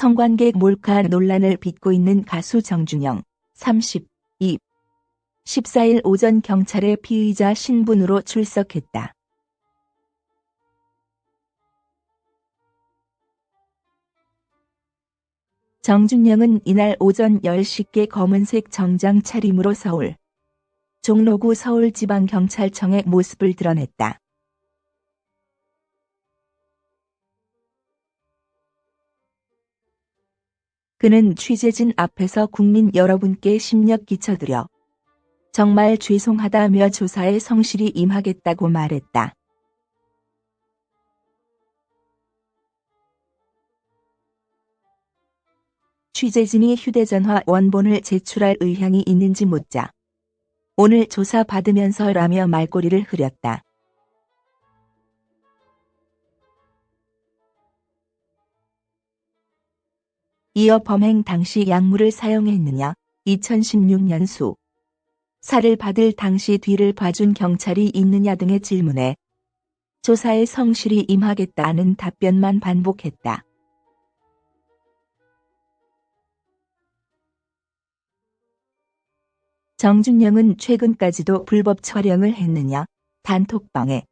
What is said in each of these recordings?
성관계 몰카 논란을 빚고 있는 가수 정준영 32 14일 오전 경찰에 피의자 신분으로 출석했다. 정준영은 이날 오전 10시께 검은색 정장 차림으로 서울 종로구 서울지방경찰청의 모습을 드러냈다. 그는 취재진 앞에서 국민 여러분께 심력 끼쳐드려 정말 죄송하다며 조사에 성실히 임하겠다고 말했다. 취재진이 휴대전화 원본을 제출할 의향이 있는지 묻자 오늘 조사 받으면서 라며 말꼬리를 흐렸다. 이어 범행 당시 약물을 사용했느냐 2016년 수 살을 받을 당시 뒤를 봐준 경찰이 있느냐 등의 질문에 조사에 성실히 임하겠다는 답변만 반복했다. 정준영은 최근까지도 불법 촬영을 했느냐, 단톡방에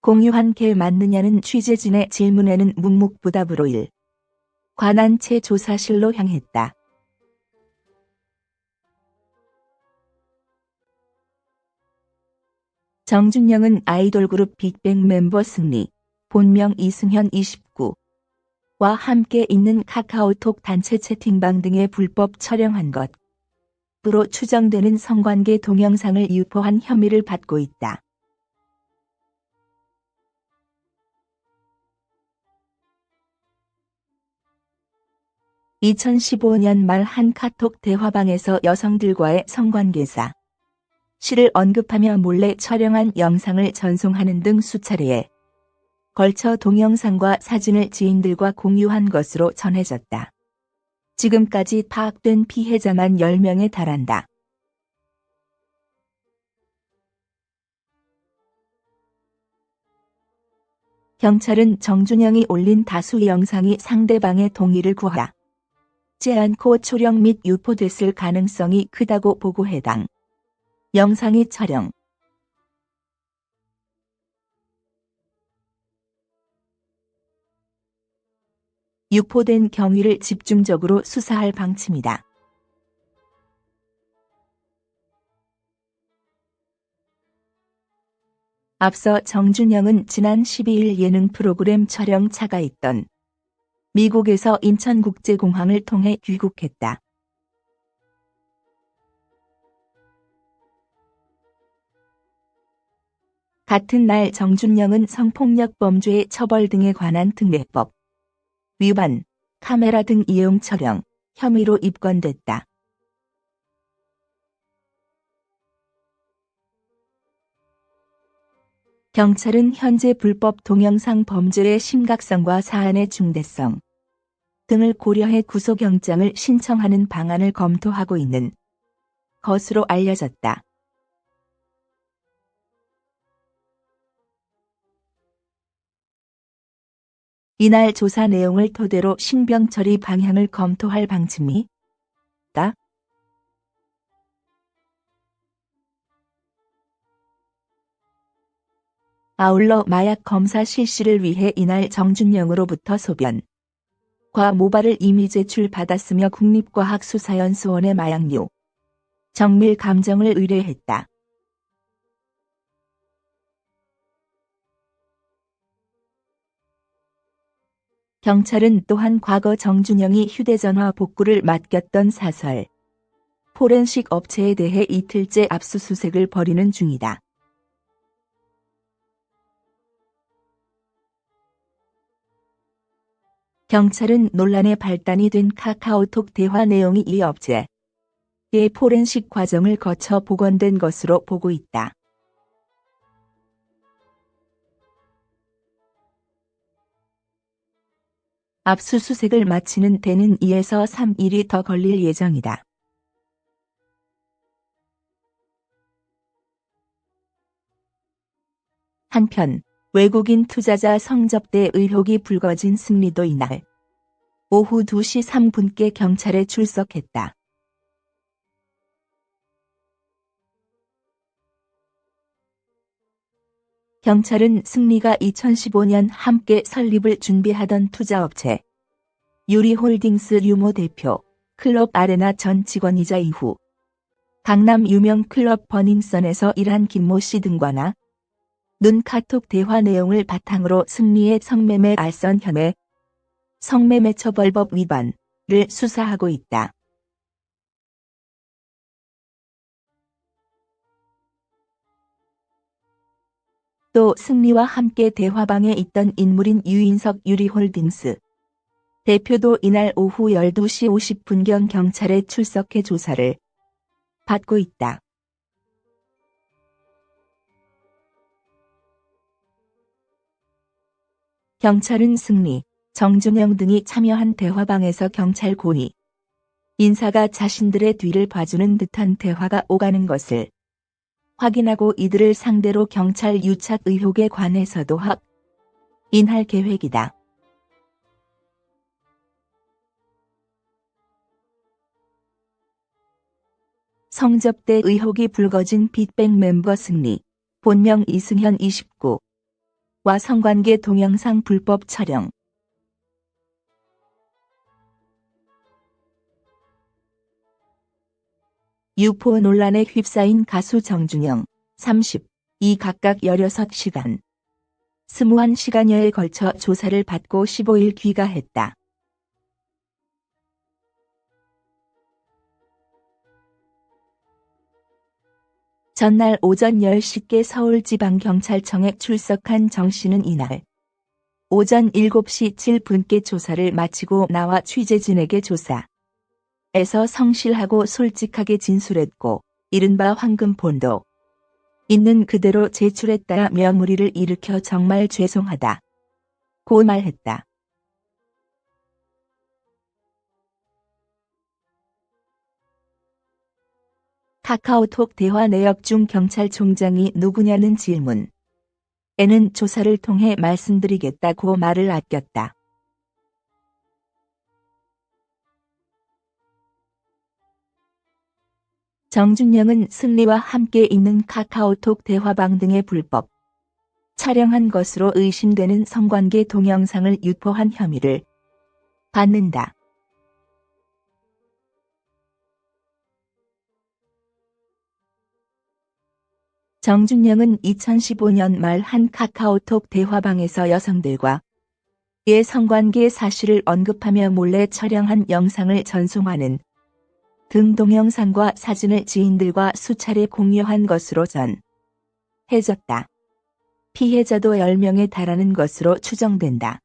공유한 게 맞느냐는 취재진의 질문에는 묵묵부답으로 일. 관한체 조사실로 향했다. 정준영은 아이돌 그룹 빅뱅 멤버 승리, 본명 이승현 29, 와 함께 있는 카카오톡 단체 채팅방 등의 불법 촬영한 것, 으로 추정되는 성관계 동영상을 유포한 혐의를 받고 있다. (2015년) 말 한 카톡 대화방에서 여성들과의 성관계사 시를 언급하며 몰래 촬영한 영상을 전송하는 등 수차례에 걸쳐 동영상과 사진을 지인들과 공유한 것으로 전해졌다. 지금까지 파악된 피해자만 10명에 달한다. 경찰은 정준영이 올린 다수 영상이 상대방의 동의를 구하 지 않고 초령 및 유포됐을 가능성이 크다고 보고 해당 영상이 촬영 유포된 경위를 집중적으로 수사할 방침이다. 앞서 정준영은 지난 12일 예능 프로그램 촬영차가 있던 미국에서 인천국제공항을 통해 귀국했다. 같은 날 정준영은 성폭력 범죄 처벌 등에 관한 특례법 위반, 카메라 등 이용 촬영 혐의로 입건됐다. 경찰은 현재 불법 동영상 범죄의 심각성과 사안의 중대성 등을 고려해 구속영장을 신청하는 방안을 검토하고 있는 것으로 알려졌다. 이날 조사 내용을 토대로 신병 처리 방향을 검토할 방침이 다. 아울러 마약 검사 실시를 위해 이날 정준영으로부터 소변 과 모발을 이미 제출받았으며 국립과학수사연수원의 마약류 정밀 감정을 의뢰했다. 경찰은 또한 과거 정준영이 휴대전화 복구를 맡겼던 사설 포렌식 업체에 대해 이틀째 압수수색을 벌이는 중이다. 경찰은 논란의 발단이 된 카카오톡 대화 내용이 이 업체의 포렌식 과정을 거쳐 복원된 것으로 보고 있다. 압수수색을 마치는 데는 2에서 3일이 더 걸릴 예정이다. 한편 외국인 투자자 성접대 의혹이 불거진 승리도 이날 오후 2시 3분께 경찰에 출석했다. 경찰은 승리가 2015년 함께 설립을 준비하던 투자업체 유리홀딩스 유모 대표 클럽 아레나 전 직원이자 이후 강남 유명 클럽 버닝썬에서 일한 김모 씨 등과나 눈 카톡 대화 내용을 바탕으로 승리의 성매매 알선 혐의, 성매매 처벌법 위반을 수사하고 있다. 또 승리와 함께 대화방에 있던 인물인 유인석 유리홀딩스 대표도 이날 오후 12시 50분경 경찰에 출석해 조사를 받고 있다. 경찰은 승리, 정준영 등이 참여한 대화방에서 경찰 고위 인사가 자신들의 뒤를 봐주는 듯한 대화가 오가는 것을 확인하고 이들을 상대로 경찰 유착 의혹에 관해서도 확인할 계획이다. 성접대 의혹이 불거진 빅뱅 멤버 승리, 본명 이승현 29, 와 성관계 동영상 불법 촬영. 유포 논란에 휩싸인 가수 정준영, 30, 이 각각 16시간, 21시간여에 걸쳐 조사를 받고 15일 귀가했다. 전날 오전 10시께 서울지방경찰청에 출석한 정 씨는 이날 오전 7시 7분께 조사를 마치고 나와 취재진에게 조사에서 성실하고 솔직하게 진술했고 이른바 황금본도 있는 그대로 제출했다며 무리를 일으켜 정말 죄송하다. 고 말했다. 카카오톡 대화 내역 중 경찰총장이 누구냐는 질문. 에는 조사를 통해 말씀드리겠다고 말을 아꼈다. 정준영은 승리와 함께 있는 카카오톡 대화방 등의 불법 촬영한 것으로 의심되는 성관계 동영상을 유포한 혐의를 받는다. 정준영은 2015년 말 한 카카오톡 대화방에서 여성들과 의 성관계 사실을 언급하며 몰래 촬영한 영상을 전송하는 등 동영상과 사진을 지인들과 수차례 공유한 것으로 전해졌다. 피해자도 10명에 달하는 것으로 추정된다.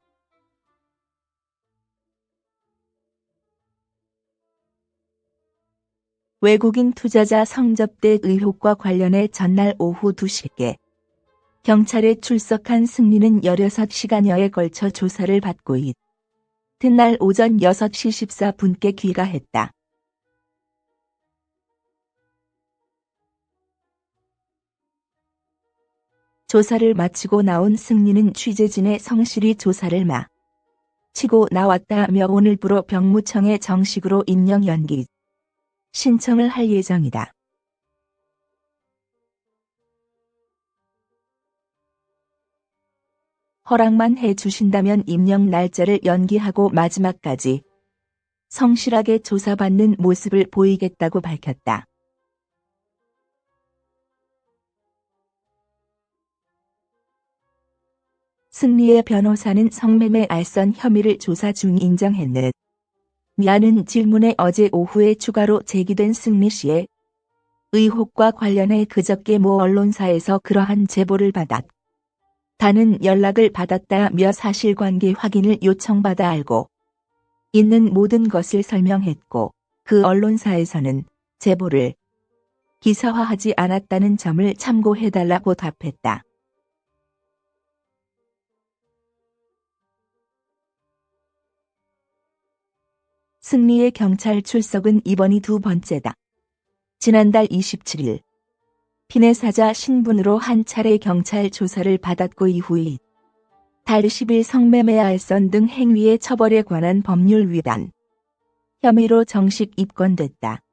외국인 투자자 성접대 의혹과 관련해 전날 오후 2시께 경찰에 출석한 승리는 16시간여에 걸쳐 조사를 받고 있던 오전 6시 14분께 귀가했다. 조사를 마치고 나온 승리는 취재진의 성실히 조사를 마 치고 나왔다며 오늘부로 병무청에 정식으로 임명 연기 신청을 할 예정이다. 허락만 해 주신다면 임명 날짜를 연기하고 마지막까지 성실하게 조사받는 모습을 보이겠다고 밝혔다. 승리의 변호사는 성매매 알선 혐의를 조사 중 인정했는 미아는 질문에 어제 오후에 추가로 제기된 승리 씨의 의혹과 관련해 그저께 모 언론사에서 그러한 제보를 받았. 다는 연락을 받았다며 사실관계 확인을 요청받아 알고 있는 모든 것을 설명했고 그 언론사에서는 제보를 기사화하지 않았다는 점을 참고해달라고 답했다. 승리의 경찰 출석은 이번이 두 번째다. 지난달 27일 피네 사자 신분으로 한 차례 경찰 조사를 받았고 이후에 달 10일 성매매 알선 등 행위의 처벌에 관한 법률 위반 혐의로 정식 입건됐다.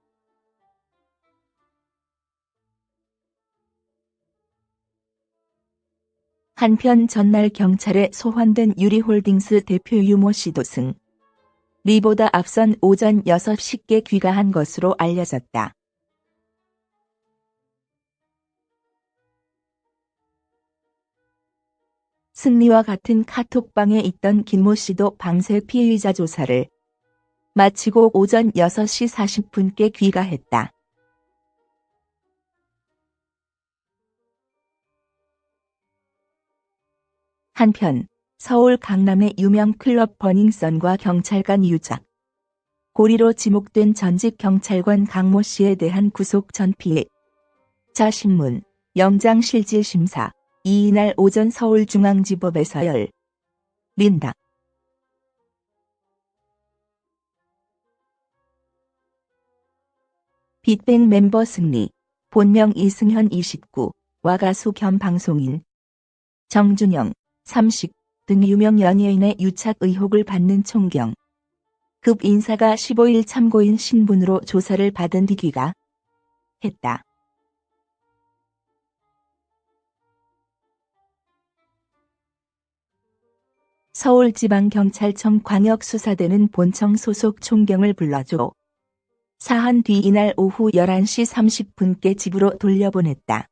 한편 전날 경찰에 소환된 유리홀딩스 대표 유모 씨도 승. 리보다 앞선 오전 6시께 귀가한 것으로 알려졌다. 승리와 같은 카톡방에 있던 김모 씨도 밤새 피의자 조사를 마치고 오전 6시 40분께 귀가했다. 한편 서울 강남의 유명 클럽 버닝썬과 경찰관 유작. 고리로 지목된 전직 경찰관 강모 씨에 대한 구속 전피해 자신문 영장실질심사. 이날 오전 서울중앙지법에서 열. 린다. 빅뱅 멤버 승리, 본명 이승현 29 와 가수 겸 방송인. 정준영 30 등 유명 연예인의 유착 의혹을 받는 총경. 급 인사가 15일 참고인 신분으로 조사를 받은 뒤 귀가 했다. 서울지방경찰청 광역수사대는 본청 소속 총경을 불러줘 사한 뒤 이날 오후 11시 30분께 집으로 돌려보냈다.